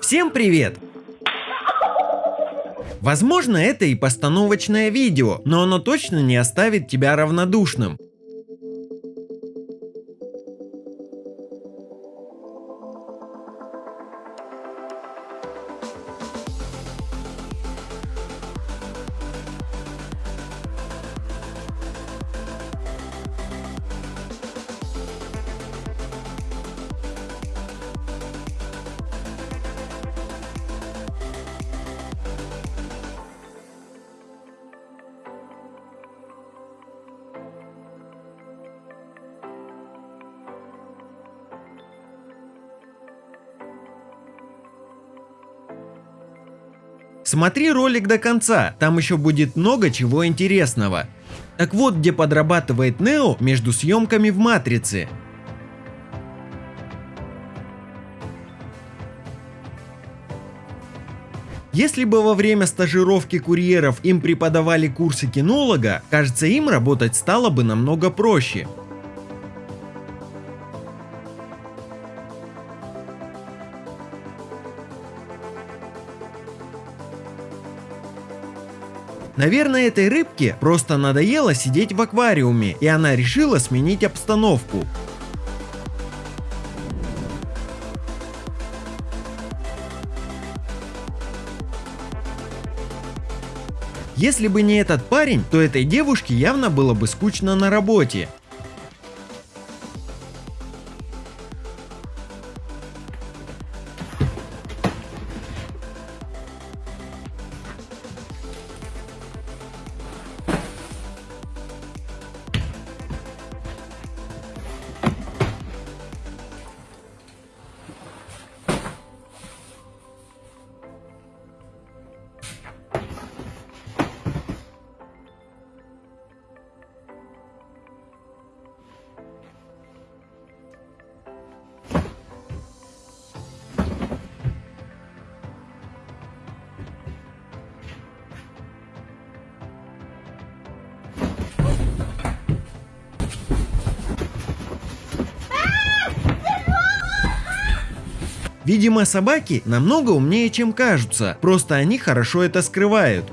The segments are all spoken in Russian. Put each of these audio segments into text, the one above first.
Всем привет! Возможно это и постановочное видео, но оно точно не оставит тебя равнодушным. Смотри ролик до конца, там еще будет много чего интересного. Так вот, где подрабатывает Нео между съемками в Матрице. Если бы во время стажировки курьеров им преподавали курсы кинолога, кажется им работать стало бы намного проще. Наверное, этой рыбке просто надоело сидеть в аквариуме, и она решила сменить обстановку. Если бы не этот парень, то этой девушке явно было бы скучно на работе. Видимо, собаки намного умнее, чем кажутся, просто они хорошо это скрывают.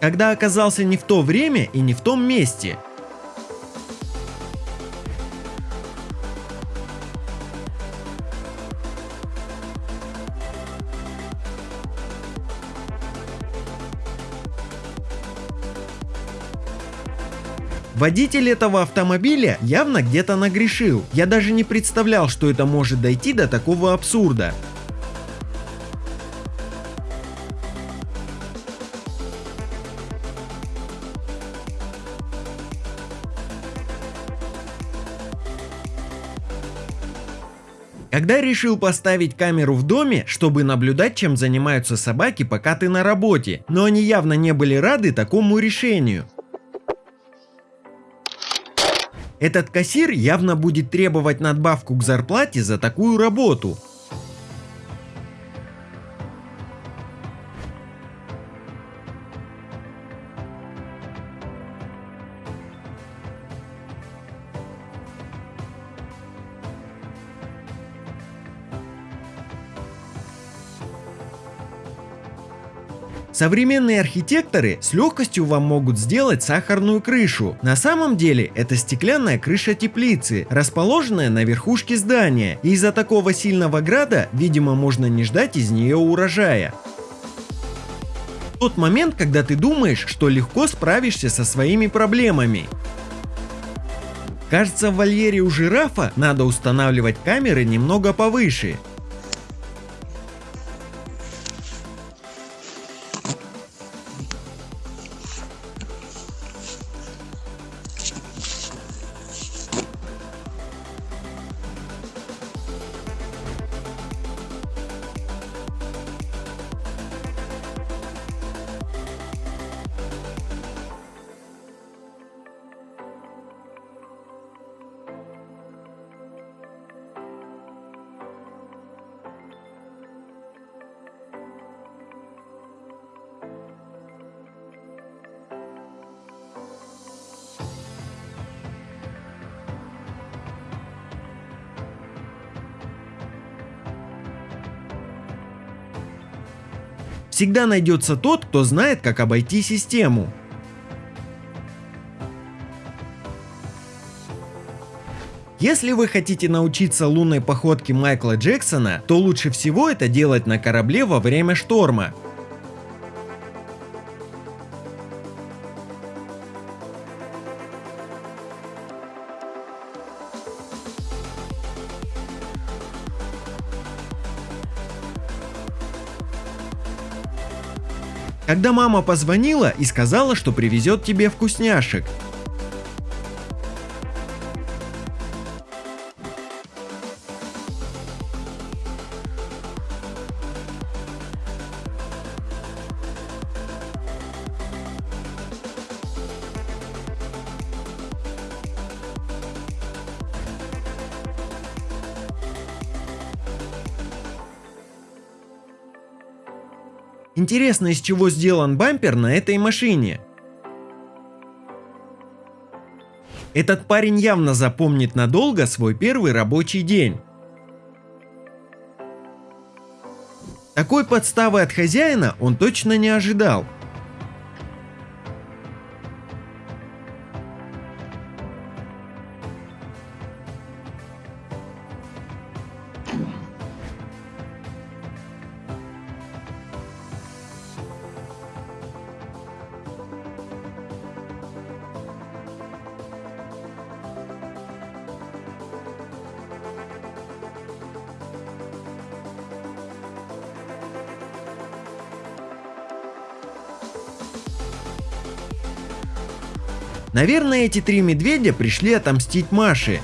Когда оказался не в то время и не в том месте, Водитель этого автомобиля явно где-то нагрешил. Я даже не представлял, что это может дойти до такого абсурда. Когда решил поставить камеру в доме, чтобы наблюдать, чем занимаются собаки, пока ты на работе, но они явно не были рады такому решению. Этот кассир явно будет требовать надбавку к зарплате за такую работу. Современные архитекторы с легкостью вам могут сделать сахарную крышу. На самом деле это стеклянная крыша теплицы, расположенная на верхушке здания. Из-за такого сильного града, видимо, можно не ждать из нее урожая. Тот момент, когда ты думаешь, что легко справишься со своими проблемами. Кажется, в вольере у жирафа надо устанавливать камеры немного повыше. Всегда найдется тот, кто знает, как обойти систему. Если вы хотите научиться лунной походке Майкла Джексона, то лучше всего это делать на корабле во время шторма. Когда мама позвонила и сказала, что привезет тебе вкусняшек. Интересно, из чего сделан бампер на этой машине. Этот парень явно запомнит надолго свой первый рабочий день. Такой подставы от хозяина он точно не ожидал. Наверное, эти три медведя пришли отомстить Маше.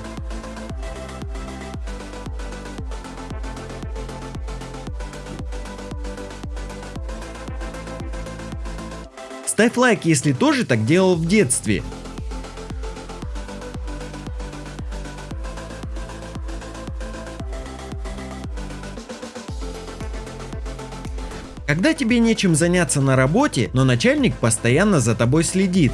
Ставь лайк, если тоже так делал в детстве. Когда тебе нечем заняться на работе, но начальник постоянно за тобой следит,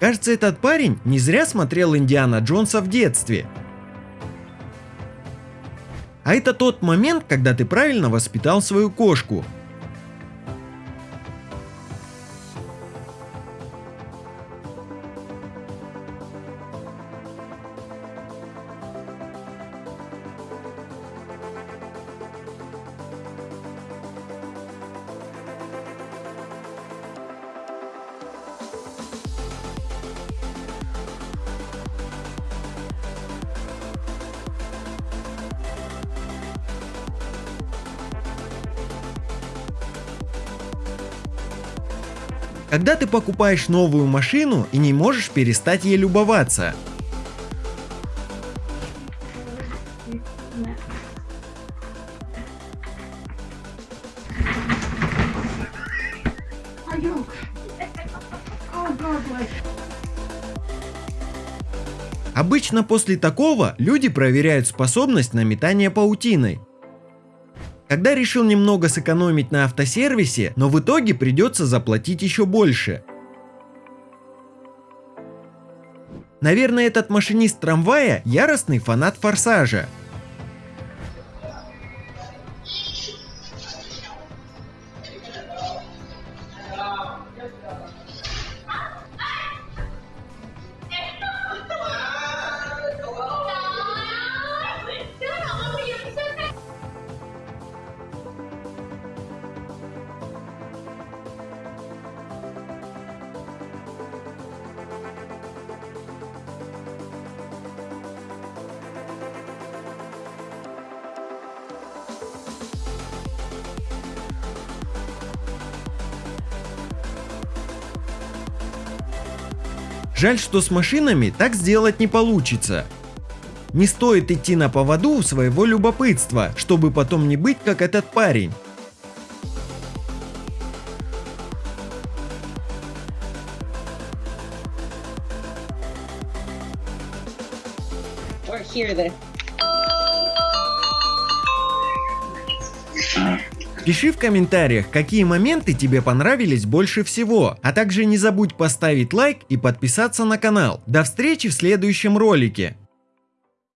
Кажется, этот парень не зря смотрел Индиана Джонса в детстве. А это тот момент, когда ты правильно воспитал свою кошку – Когда ты покупаешь новую машину и не можешь перестать ей любоваться. Обычно после такого люди проверяют способность на метание паутиной. Когда решил немного сэкономить на автосервисе, но в итоге придется заплатить еще больше. Наверное, этот машинист трамвая яростный фанат форсажа. Жаль, что с машинами так сделать не получится. Не стоит идти на поводу у своего любопытства, чтобы потом не быть как этот парень. or hear this. Пиши в комментариях, какие моменты тебе понравились больше всего, а также не забудь поставить лайк и подписаться на канал. До встречи в следующем ролике.